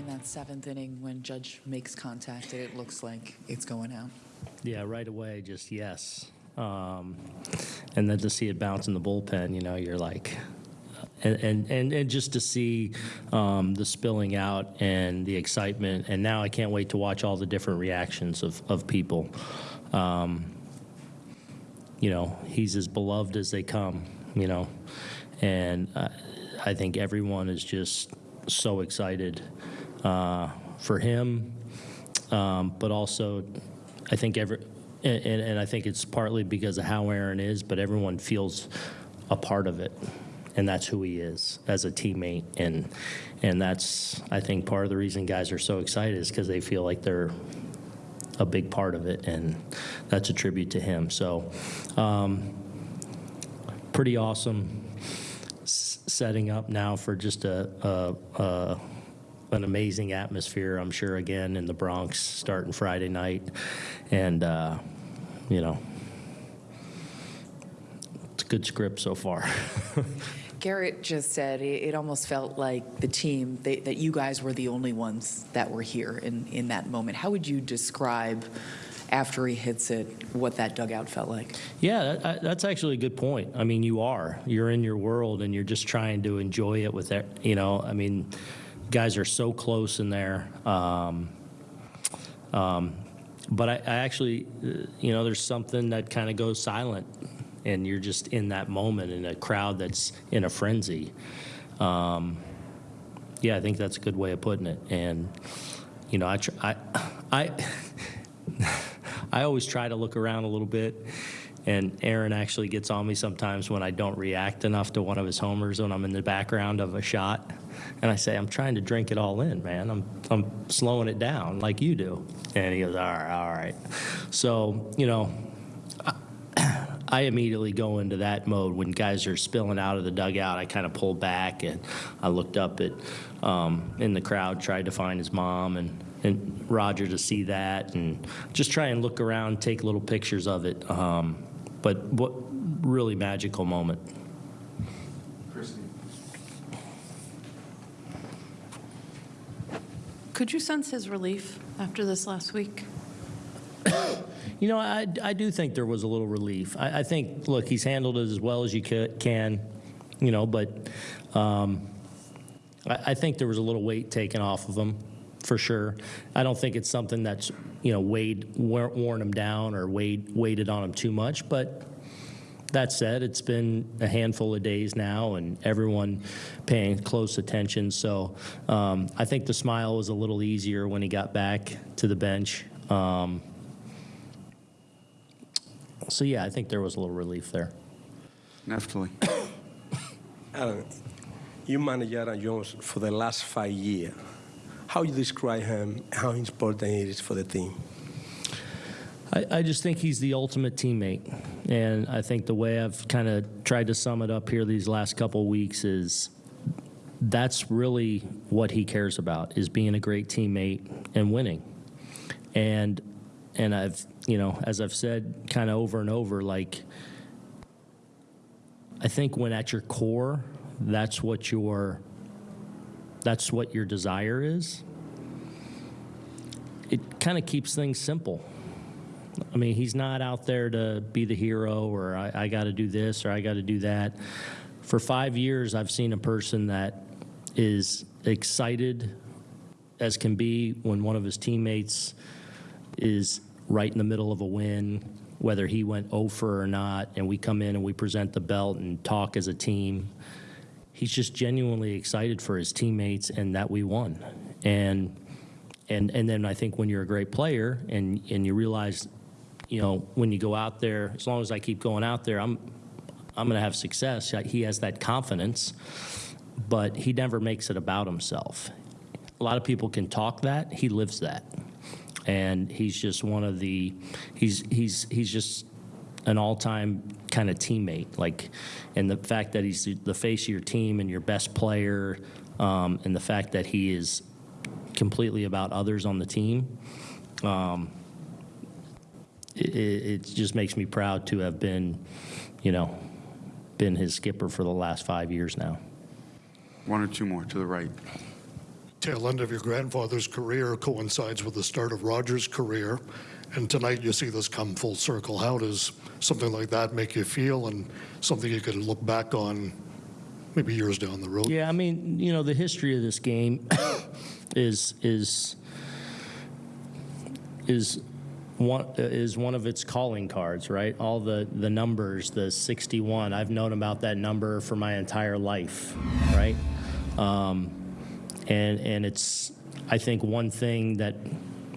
in that seventh inning when Judge makes contact and it looks like it's going out? Yeah, right away, just yes. Um, and then to see it bounce in the bullpen, you know, you're like, and and and, just to see um, the spilling out and the excitement, and now I can't wait to watch all the different reactions of of people. Um, you know, he's as beloved as they come. You know, and uh, I think everyone is just so excited uh, for him, um, but also I think every, and, and, I think it's partly because of how Aaron is, but everyone feels a part of it, and that's who he is as a teammate, and and that's I think part of the reason guys are so excited is because they feel like they're a big part of it, and that's a tribute to him. So, um, pretty awesome s- setting up now for just a, a, a an amazing atmosphere. I'm sure again in the Bronx starting Friday night, and uh, you know, it's a good script so far. Gerrit just said it, it almost felt like the team, they, that you guys were the only ones that were here in, in that moment. How would you describe, after he hits it, what that dugout felt like? Yeah, that, that's actually a good point. I mean, you are. You're in your world, and you're just trying to enjoy it with it. You know, I mean, guys are so close in there. Um, um, but I, I actually, uh, you know, there's something that kind of goes silent, and you're just in that moment in a crowd that's in a frenzy. Um, yeah, I think that's a good way of putting it. And you know, I, tr- I, I. I always try to look around a little bit, and Aaron actually gets on me sometimes when I don't react enough to one of his homers when I'm in the background of a shot. And I say, I'm trying to drink it all in, man. I'm, I'm slowing it down like you do. And he goes, all right, all right. So, you know, I immediately go into that mode when guys are spilling out of the dugout. I kind of pull back and I looked up at um, in the crowd, tried to find his mom and and Roger to see that, and just try and look around, take little pictures of it. Um, but what really magical moment. Could you sense his relief after this last week? You know, I, I do think there was a little relief. I, I think, look, he's handled it as well as you can, you know, but um, I, I think there was a little weight taken off of him, for sure. I don't think it's something that's, you know, weighed, worn him down or weighed, weighted on him too much. But that said, it's been a handful of days now, and everyone paying close attention. So um, I think the smile was a little easier when he got back to the bench. Um, so yeah, I think there was a little relief there. Neftali. Alan, you managed Aaron Judge for the last five years. How you describe him? How important he is for the team? I, I just think he's the ultimate teammate, and I think the way I've kind of tried to sum it up here these last couple weeks is that's really what he cares about is being a great teammate and winning. And and I've you know as I've said kind of over and over like I think when at your core that's what your that's what your desire is it kind of keeps things simple I mean, he's not out there to be the hero or I, I got to do this or I got to do that. For five years, I've seen a person that is excited as can be when one of his teammates is right in the middle of a win, whether he went over or not, and we come in and we present the belt and talk as a team. He's just genuinely excited for his teammates and that we won. And and and then I think when you're a great player and and you realize, you know, when you go out there, as long as I keep going out there, I'm I'm going to have success. He has that confidence, but he never makes it about himself. A lot of people can talk that. He lives that, and he's just one of the. He's he's he's just an all-time kind of teammate. Like, and the fact that he's the face of your team and your best player, um, and the fact that he is completely about others on the team. Um, it, it just makes me proud to have been, you know, been his skipper for the last five years now. One or two more to the right. Tail end of your grandfather's career coincides with the start of Roger's career, and tonight you see this come full circle. How does something like that make you feel, and something you could look back on maybe years down the road? Yeah, I mean, you know, the history of this game is is is one is one of its calling cards, right? All the the numbers, the 61. I've known about that number for my entire life, right? Um, and and it's I think one thing that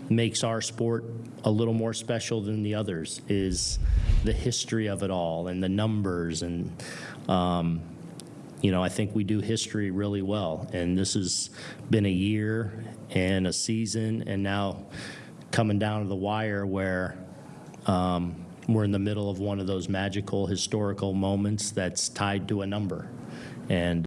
makes our sport a little more special than the others is the history of it all and the numbers and um, you know, I think we do history really well. And this has been a year and a season, and now coming down to the wire where um, we're in the middle of one of those magical historical moments that's tied to a number. And